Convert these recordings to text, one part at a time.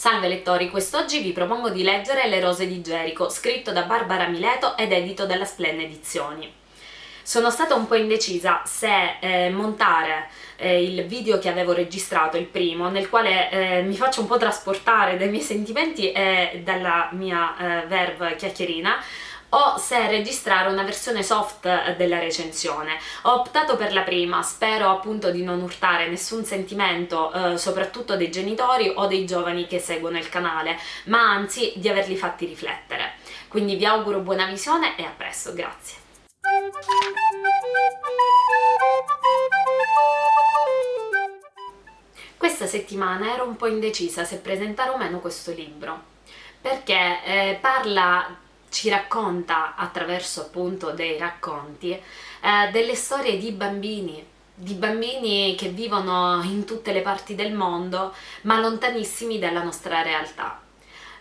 Salve lettori, quest'oggi vi propongo di leggere Le rose di Gerico, scritto da Barbara Mileto ed edito dalla Splenne Edizioni. Sono stata un po' indecisa se eh, montare eh, il video che avevo registrato, il primo, nel quale eh, mi faccio un po' trasportare dai miei sentimenti e dalla mia eh, verve chiacchierina, o se registrare una versione soft della recensione. Ho optato per la prima, spero appunto di non urtare nessun sentimento eh, soprattutto dei genitori o dei giovani che seguono il canale, ma anzi di averli fatti riflettere. Quindi vi auguro buona visione e a presto, grazie. Questa settimana ero un po' indecisa se presentare o meno questo libro, perché eh, parla ci racconta attraverso appunto dei racconti eh, delle storie di bambini di bambini che vivono in tutte le parti del mondo ma lontanissimi dalla nostra realtà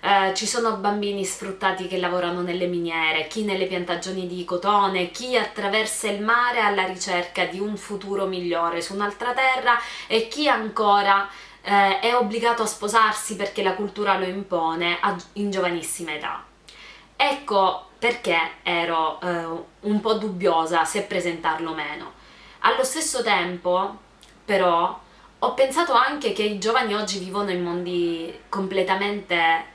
eh, ci sono bambini sfruttati che lavorano nelle miniere, chi nelle piantagioni di cotone, chi attraversa il mare alla ricerca di un futuro migliore su un'altra terra e chi ancora eh, è obbligato a sposarsi perché la cultura lo impone in giovanissima età. Ecco perché ero eh, un po' dubbiosa se presentarlo o meno. Allo stesso tempo, però, ho pensato anche che i giovani oggi vivono in mondi completamente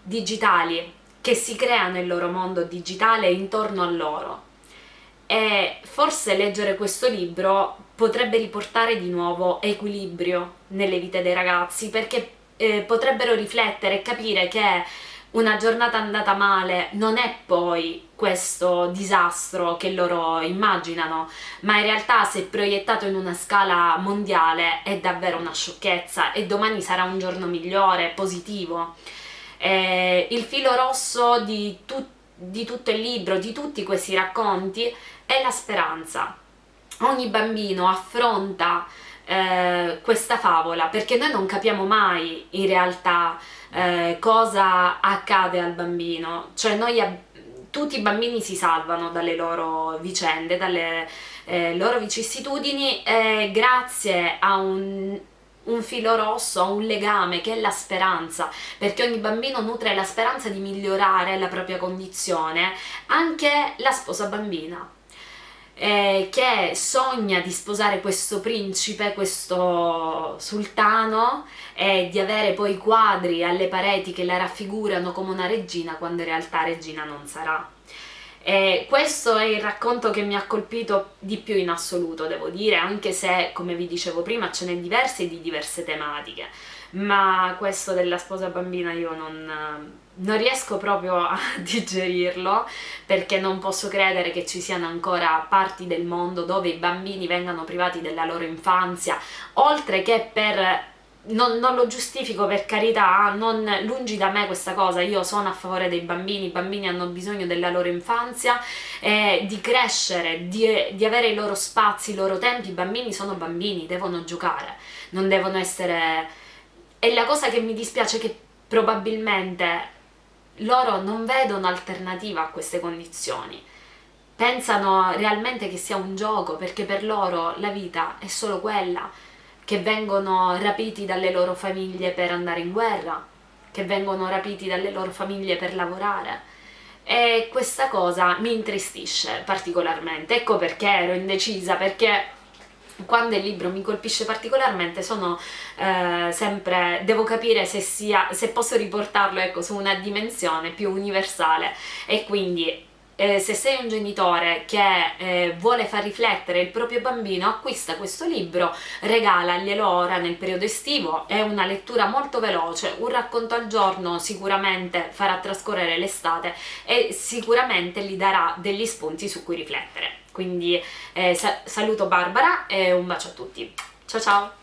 digitali, che si creano il loro mondo digitale intorno a loro. E forse leggere questo libro potrebbe riportare di nuovo equilibrio nelle vite dei ragazzi, perché eh, potrebbero riflettere e capire che una giornata andata male non è poi questo disastro che loro immaginano, ma in realtà se proiettato in una scala mondiale è davvero una sciocchezza e domani sarà un giorno migliore, positivo. Eh, il filo rosso di, tu di tutto il libro, di tutti questi racconti, è la speranza. Ogni bambino affronta eh, questa favola perché noi non capiamo mai in realtà eh, cosa accade al bambino, cioè noi tutti i bambini si salvano dalle loro vicende, dalle eh, loro vicissitudini grazie a un, un filo rosso, a un legame che è la speranza, perché ogni bambino nutre la speranza di migliorare la propria condizione, anche la sposa bambina eh, che sogna di sposare questo principe, questo sultano e di avere poi quadri alle pareti che la raffigurano come una regina quando in realtà regina non sarà. E questo è il racconto che mi ha colpito di più in assoluto, devo dire, anche se, come vi dicevo prima, ce n'è diverse e di diverse tematiche. Ma questo della sposa bambina io non, non riesco proprio a digerirlo perché non posso credere che ci siano ancora parti del mondo dove i bambini vengano privati della loro infanzia oltre che per non, non, lo giustifico per carità, non, lungi da me questa cosa, io sono a favore dei bambini, i bambini hanno bisogno della loro infanzia, eh, di crescere, di, di, avere i loro spazi, i loro tempi, i bambini sono bambini, devono giocare, non devono essere e la cosa che mi dispiace è che probabilmente loro non vedono alternativa a queste condizioni. Pensano realmente che sia un gioco, perché per loro la vita è solo quella, che vengono rapiti dalle loro famiglie per andare in guerra, che vengono rapiti dalle loro famiglie per lavorare. E questa cosa mi intristisce particolarmente, ecco perché ero indecisa, perché quando il libro mi colpisce particolarmente sono eh, sempre, devo capire se, sia, se posso riportarlo ecco, su una dimensione più universale e quindi eh, se sei un genitore che eh, vuole far riflettere il proprio bambino acquista questo libro, regalaglielo ora nel periodo estivo, è una lettura molto veloce, un racconto al giorno sicuramente farà trascorrere l'estate e sicuramente gli darà degli spunti su cui riflettere. Quindi eh, sa saluto Barbara e un bacio a tutti. Ciao ciao!